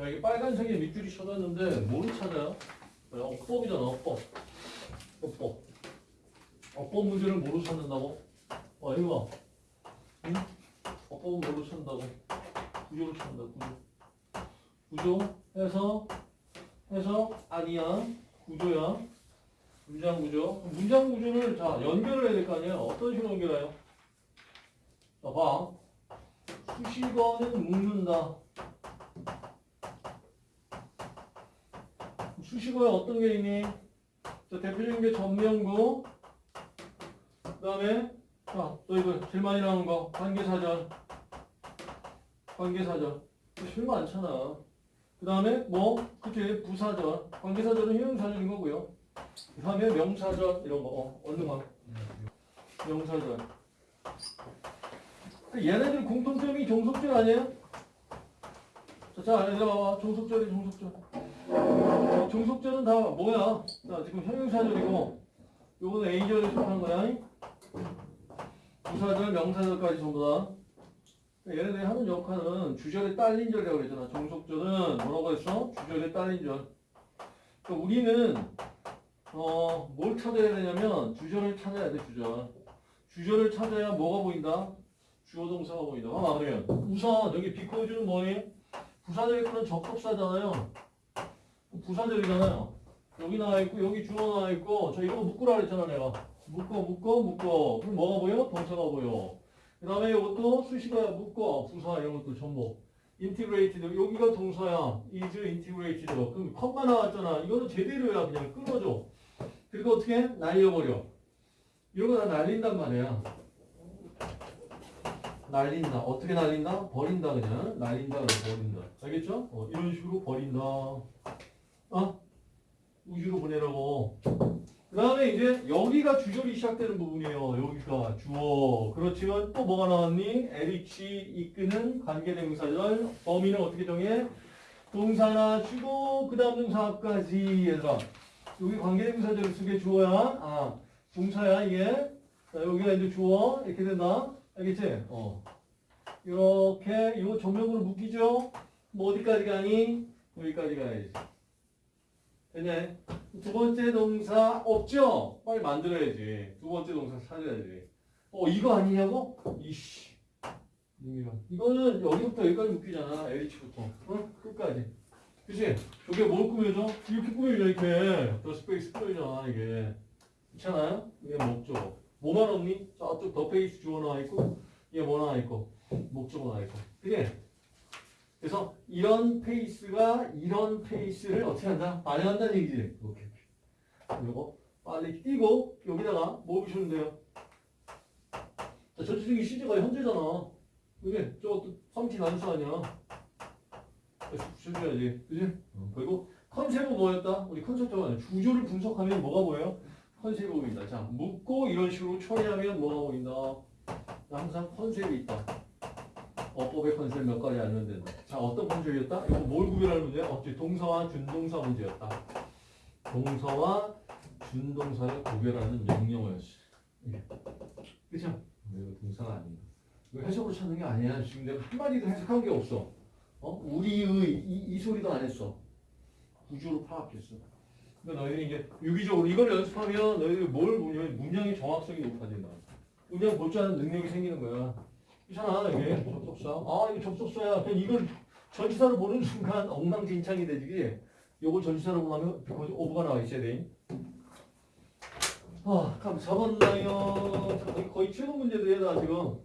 자, 여기 빨간색에 밑줄이 쳐졌는데 뭐를 찾아요? 네, 어법이잖아, 어법. 어법. 어법 문제를 뭐로 찾는다고? 어, 이거 봐. 응? 어법은 뭐로 찾는다고? 구조로 찾는다, 구조. 구조 해서 해서 아니야. 구조야. 문장 구조. 문장 구조를 자, 연결을 해야 될 거 아니야? 어떤 식으로 연결해요? 자, 봐. 수식어는 묶는다. 수식어에 어떤 게 있니? 자, 대표적인 게 전명구. 그 다음에, 자, 또 이거 제일 많이 나오는 거. 관계사절. 관계사절. 제일 많잖아. 그 다음에, 뭐, 그치, 부사절. 관계사절은 형용사절인 거고요. 그 다음에 명사절, 이런 거. 어, 얼른 가. 명사절. 그 얘네들 공통점이 종속절 아니에요? 자, 자, 얘들아, 봐봐. 종속절이 종속절. 어, 종속절은 다 뭐야? 자, 지금 형용사절이고, 요거는 A절에 속하는 거야. 부사절, 명사절까지 전부 다. 그러니까 얘네들이 하는 역할은 주절에 딸린 절이라고 그랬잖아. 종속절은 뭐라고 했어? 주절에 딸린 절. 그러니까 우리는, 어, 뭘 찾아야 되냐면, 주절을 찾아야 돼, 주절. 주절을 찾아야 뭐가 보인다? 주어 동사가 보인다. 아, 그러면 우선 여기 because는 뭐니? 부사절 이끄는 접속사잖아요. 부사절이잖아요. 여기 나와 있고 여기 주어 나와 있고 저 이거 묶으라 그랬잖아 내가. 묶어 묶어 묶어. 그럼 뭐가 보여? 동사가 보여. 그 다음에 이것도 수식어야 묶어 부사 이런 것도 전부. integrated 여기가 동사야. is integrated. 그럼 컴마 나왔잖아. 이거는 제대로야 그냥 끊어줘. 그리고 어떻게 해? 날려버려. 이런 거 다 날린단 말이야. 날린다. 어떻게 날린다? 버린다 그냥. 날린다 그래서 버린다. 알겠죠? 어, 이런 식으로 버린다. 어? 우주로 보내라고. 그 다음에 이제 여기가 주절이 시작되는 부분이에요. 여기가 주어. 그렇지만 또 뭐가 나왔니? LH 이끄는 관계대명사절. 범위는 어떻게 정해? 동사나 주고 그 다음 동사까지 얘들아. 여기 관계대명사절을 쓰게 주어야. 아, 동사야 이게. 자, 여기가 이제 주어. 이렇게 된다. 알겠지? 어. 이렇게 이거 조명으로 묶이죠? 뭐 어디까지 가니? 여기까지 가야지. 됐냐? 두 번째 동사 없죠? 빨리 만들어야지. 두 번째 동사 찾아야지. 어, 이거 아니냐고? 이씨. 이거. 이거는 여기부터 여기까지 묶이잖아. LH부터. 어? 끝까지. 그치? 여기가 뭘 꾸며줘? 이렇게 꾸며져, 이렇게. 더 스페이스 꾸며져, 이게. 그렇잖아요? 이게 목적어. 뭐만 없니? 저쪽 더 페이스 주어 나와 있고, 얘뭐 나와 있고, 목적어 나와 있고. 그게 그래서 이런 페이스가 이런 페이스를 어떻게 한다? 반영한다는 얘기지. 오케이. 요거 빨리 띄고 여기다가 뭐 붙이면 돼요? 자, 전체적인 시제가 현재잖아. 그게 저것도 컴티 난수 아니야. 붙여줘야지. 그지? 그리고 컨셉은 뭐였다? 우리 컨셉도 아니야. 주조를 분석하면 뭐가 보여요? 컨셉이 보인다. 자, 묻고 이런 식으로 처리하면 뭐가 보인다? 항상 컨셉이 있다. 어법의 컨셉 몇 가지 알면 된다. 자, 어떤 컨셉이었다? 이거 뭘 구별할 문제야? 어째 동사와 준동사 문제였다. 동사와 준동사를 구별하는 명령어였어. 이게. 그죠? 이거 동사가 아니야. 이거 해석으로 찾는 게 아니야. 지금 내가 한마디도 해석한 게 없어. 어? 우리의 이, 이 소리도 안 했어. 구조로 파악했어. 그러니까 너희들이 이제 유기적으로 이걸 연습하면 너희들이 뭘 보냐면 문장의 정확성이 높아진다. 문장 볼줄 아는 능력이 생기는 거야. 그렇잖아 이게. 접속사. 아 이거 접속사야. 이걸 전치사로 보는 순간 엉망진창이 되지 요걸 전치사로 보면 오브가 나와 있어야 돼 아 그럼 잡았나요 거의 최고 문제들이야 나 지금